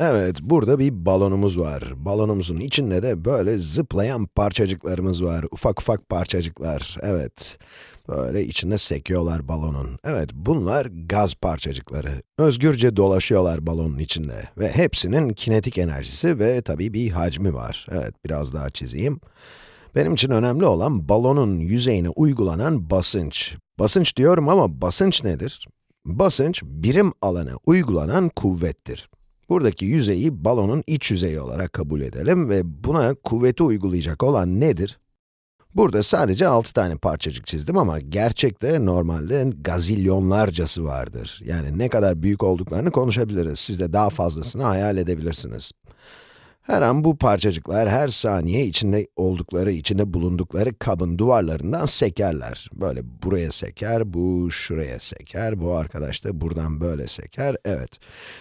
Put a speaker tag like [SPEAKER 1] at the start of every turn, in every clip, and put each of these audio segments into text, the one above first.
[SPEAKER 1] Evet, burada bir balonumuz var. Balonumuzun içinde de böyle zıplayan parçacıklarımız var. Ufak ufak parçacıklar, evet. Böyle içinde sekiyorlar balonun. Evet, bunlar gaz parçacıkları. Özgürce dolaşıyorlar balonun içinde. Ve hepsinin kinetik enerjisi ve tabii bir hacmi var. Evet, biraz daha çizeyim. Benim için önemli olan balonun yüzeyine uygulanan basınç. Basınç diyorum ama basınç nedir? Basınç, birim alana uygulanan kuvvettir. Buradaki yüzeyi balonun iç yüzeyi olarak kabul edelim ve buna kuvveti uygulayacak olan nedir? Burada sadece 6 tane parçacık çizdim ama gerçekte normalde gazilyonlarcası vardır. Yani ne kadar büyük olduklarını konuşabiliriz. Siz de daha fazlasını hayal edebilirsiniz. Her an bu parçacıklar her saniye içinde oldukları, içinde bulundukları kabın duvarlarından sekerler. Böyle buraya seker, bu şuraya seker, bu arkadaş da buradan böyle seker, evet.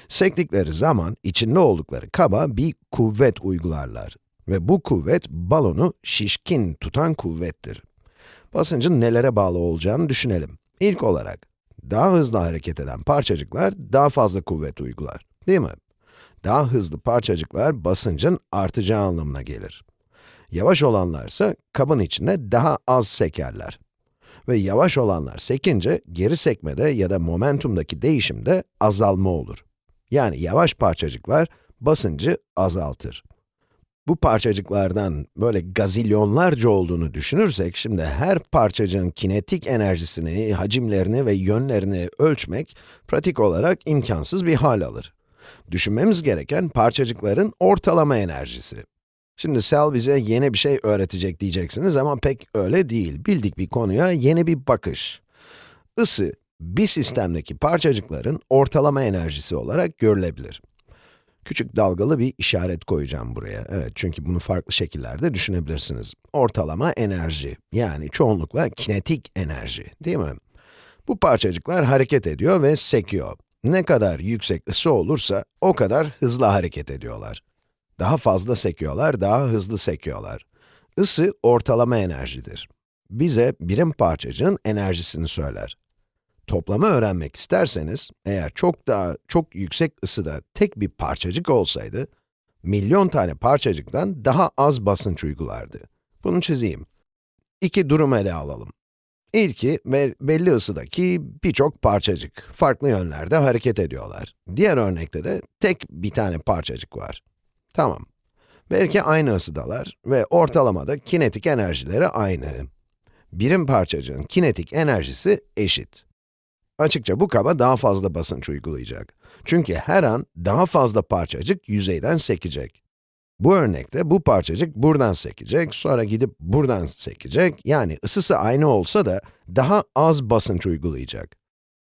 [SPEAKER 1] Sektikleri zaman içinde oldukları kaba bir kuvvet uygularlar. Ve bu kuvvet balonu şişkin tutan kuvvettir. Basıncın nelere bağlı olacağını düşünelim. İlk olarak, daha hızlı hareket eden parçacıklar daha fazla kuvvet uygular, değil mi? Daha hızlı parçacıklar basıncın artacağı anlamına gelir. Yavaş olanlarsa kabın içine daha az sekerler. Ve yavaş olanlar sekince geri sekmede ya da momentumdaki değişimde azalma olur. Yani yavaş parçacıklar basıncı azaltır. Bu parçacıklardan böyle gazilyonlarca olduğunu düşünürsek, şimdi her parçacığın kinetik enerjisini, hacimlerini ve yönlerini ölçmek pratik olarak imkansız bir hal alır. Düşünmemiz gereken parçacıkların ortalama enerjisi. Şimdi Sel bize yeni bir şey öğretecek diyeceksiniz ama pek öyle değil. Bildik bir konuya yeni bir bakış. Isı, bir sistemdeki parçacıkların ortalama enerjisi olarak görülebilir. Küçük dalgalı bir işaret koyacağım buraya. Evet, çünkü bunu farklı şekillerde düşünebilirsiniz. Ortalama enerji, yani çoğunlukla kinetik enerji, değil mi? Bu parçacıklar hareket ediyor ve sekiyor. Ne kadar yüksek ısı olursa, o kadar hızlı hareket ediyorlar. Daha fazla sekiyorlar, daha hızlı sekiyorlar. Isı ortalama enerjidir. Bize birim parçacığın enerjisini söyler. Toplamı öğrenmek isterseniz, eğer çok daha çok yüksek ısıda tek bir parçacık olsaydı, milyon tane parçacıktan daha az basınç uygulardı. Bunu çizeyim. İki durum ele alalım. İlki, belli ısıdaki birçok parçacık, farklı yönlerde hareket ediyorlar. Diğer örnekte de tek bir tane parçacık var. Tamam. Belki aynı ısıdalar ve ortalamada kinetik enerjileri aynı. Birim parçacığın kinetik enerjisi eşit. Açıkça bu kaba daha fazla basınç uygulayacak. Çünkü her an daha fazla parçacık yüzeyden sekecek. Bu örnekte bu parçacık buradan sekecek, sonra gidip buradan sekecek, yani ısısı aynı olsa da daha az basınç uygulayacak.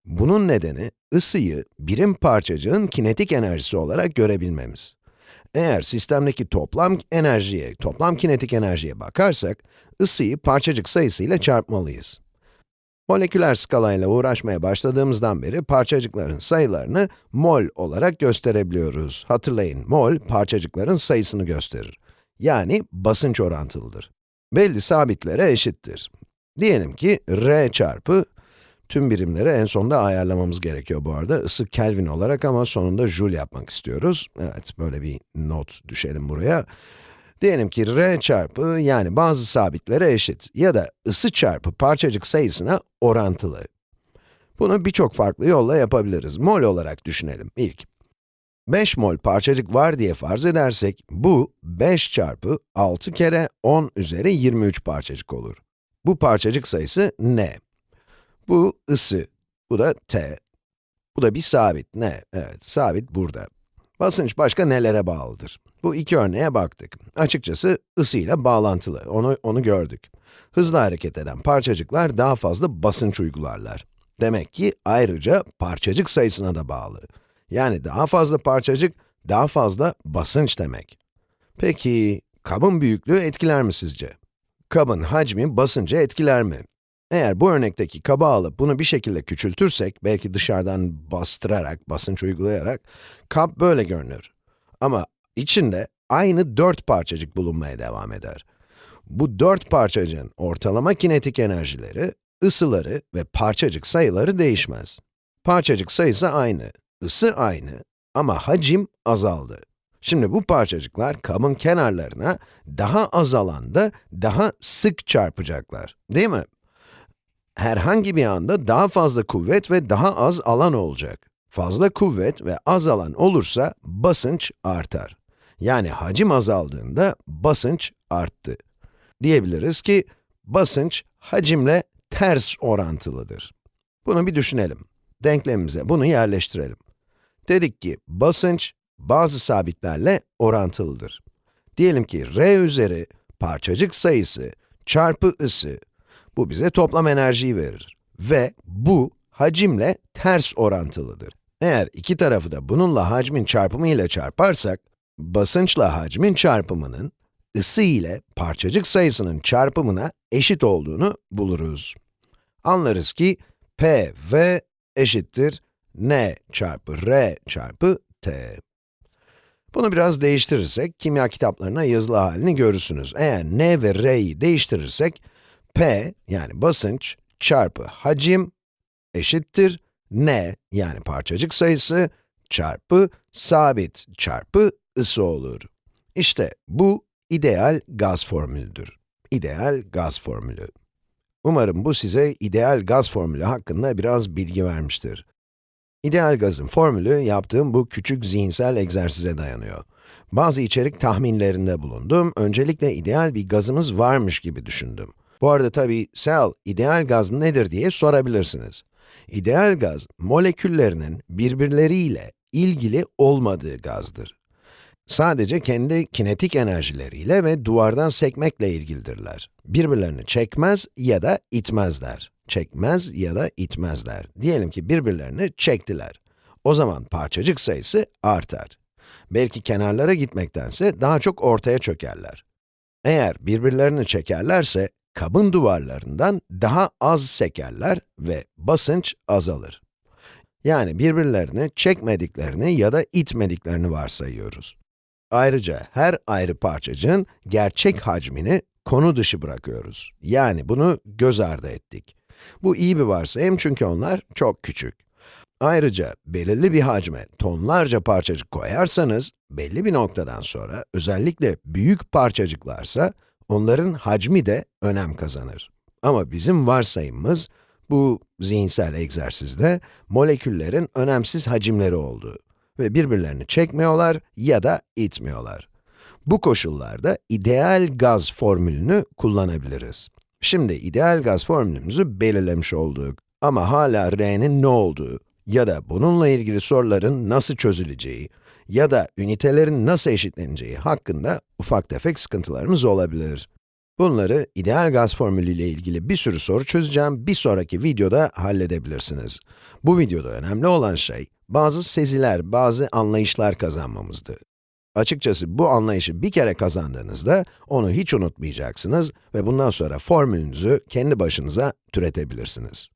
[SPEAKER 1] Bunun nedeni, ısıyı birim parçacığın kinetik enerjisi olarak görebilmemiz. Eğer sistemdeki toplam enerjiye, toplam kinetik enerjiye bakarsak, ısıyı parçacık sayısıyla çarpmalıyız. Moleküler skalayla uğraşmaya başladığımızdan beri parçacıkların sayılarını mol olarak gösterebiliyoruz. Hatırlayın, mol parçacıkların sayısını gösterir. Yani basınç orantılıdır. Belli sabitlere eşittir. Diyelim ki R çarpı, tüm birimleri en sonunda ayarlamamız gerekiyor bu arada. Isı Kelvin olarak ama sonunda Joule yapmak istiyoruz. Evet, böyle bir not düşelim buraya. Diyelim ki r çarpı yani bazı sabitlere eşit ya da ısı çarpı parçacık sayısına orantılı. Bunu birçok farklı yolla yapabiliriz. Mol olarak düşünelim ilk. 5 mol parçacık var diye farz edersek, bu 5 çarpı 6 kere 10 üzeri 23 parçacık olur. Bu parçacık sayısı n. Bu ısı, bu da t. Bu da bir sabit, ne? Evet, sabit burada. Basınç başka nelere bağlıdır? Bu iki örneğe baktık. Açıkçası ısıyla bağlantılı, onu, onu gördük. Hızlı hareket eden parçacıklar daha fazla basınç uygularlar. Demek ki ayrıca parçacık sayısına da bağlı. Yani daha fazla parçacık, daha fazla basınç demek. Peki, kabın büyüklüğü etkiler mi sizce? Kabın hacmi basıncı etkiler mi? Eğer bu örnekteki kabı alıp bunu bir şekilde küçültürsek, belki dışarıdan bastırarak, basınç uygulayarak, kap böyle görünür. Ama içinde aynı dört parçacık bulunmaya devam eder. Bu dört parçacığın ortalama kinetik enerjileri, ısıları ve parçacık sayıları değişmez. Parçacık sayısı aynı, ısı aynı ama hacim azaldı. Şimdi bu parçacıklar kabın kenarlarına daha az alanda daha sık çarpacaklar, değil mi? Herhangi bir anda daha fazla kuvvet ve daha az alan olacak. Fazla kuvvet ve az alan olursa basınç artar. Yani hacim azaldığında basınç arttı. Diyebiliriz ki basınç hacimle ters orantılıdır. Bunu bir düşünelim. Denklemimize bunu yerleştirelim. Dedik ki basınç bazı sabitlerle orantılıdır. Diyelim ki r üzeri parçacık sayısı çarpı ısı, bu bize toplam enerjiyi verir. Ve bu hacimle ters orantılıdır. Eğer iki tarafı da bununla hacmin çarpımı ile çarparsak, basınçla hacmin çarpımının ısı ile parçacık sayısının çarpımına eşit olduğunu buluruz. Anlarız ki P v eşittir N çarpı R çarpı T. Bunu biraz değiştirirsek, kimya kitaplarına yazılı halini görürsünüz. Eğer N ve R'yi değiştirirsek, P yani basınç çarpı hacim eşittir N yani parçacık sayısı çarpı sabit çarpı ısı olur. İşte bu ideal gaz formülüdür. İdeal gaz formülü. Umarım bu size ideal gaz formülü hakkında biraz bilgi vermiştir. İdeal gazın formülü yaptığım bu küçük zihinsel egzersize dayanıyor. Bazı içerik tahminlerinde bulundum. Öncelikle ideal bir gazımız varmış gibi düşündüm. Bu arada tabii, Sel, ideal gaz nedir diye sorabilirsiniz. İdeal gaz, moleküllerinin birbirleriyle ilgili olmadığı gazdır. Sadece kendi kinetik enerjileriyle ve duvardan sekmekle ilgilidirler. Birbirlerini çekmez ya da itmezler. Çekmez ya da itmezler. Diyelim ki birbirlerini çektiler. O zaman parçacık sayısı artar. Belki kenarlara gitmektense daha çok ortaya çökerler. Eğer birbirlerini çekerlerse, kabın duvarlarından daha az sekerler ve basınç azalır. Yani birbirlerini çekmediklerini ya da itmediklerini varsayıyoruz. Ayrıca her ayrı parçacığın gerçek hacmini konu dışı bırakıyoruz. Yani bunu göz ardı ettik. Bu iyi bir varsayım çünkü onlar çok küçük. Ayrıca belirli bir hacme tonlarca parçacık koyarsanız, belli bir noktadan sonra, özellikle büyük parçacıklarsa, onların hacmi de önem kazanır. Ama bizim varsayımımız, bu zihinsel egzersizde, moleküllerin önemsiz hacimleri olduğu ve birbirlerini çekmiyorlar ya da itmiyorlar. Bu koşullarda ideal gaz formülünü kullanabiliriz. Şimdi ideal gaz formülümüzü belirlemiş olduk. Ama hala R'nin ne olduğu ya da bununla ilgili soruların nasıl çözüleceği ya da ünitelerin nasıl eşitleneceği hakkında ufak tefek sıkıntılarımız olabilir. Bunları ideal gaz formülü ile ilgili bir sürü soru çözeceğim, bir sonraki videoda halledebilirsiniz. Bu videoda önemli olan şey, bazı seziler, bazı anlayışlar kazanmamızdı. Açıkçası bu anlayışı bir kere kazandığınızda, onu hiç unutmayacaksınız ve bundan sonra formülünüzü kendi başınıza türetebilirsiniz.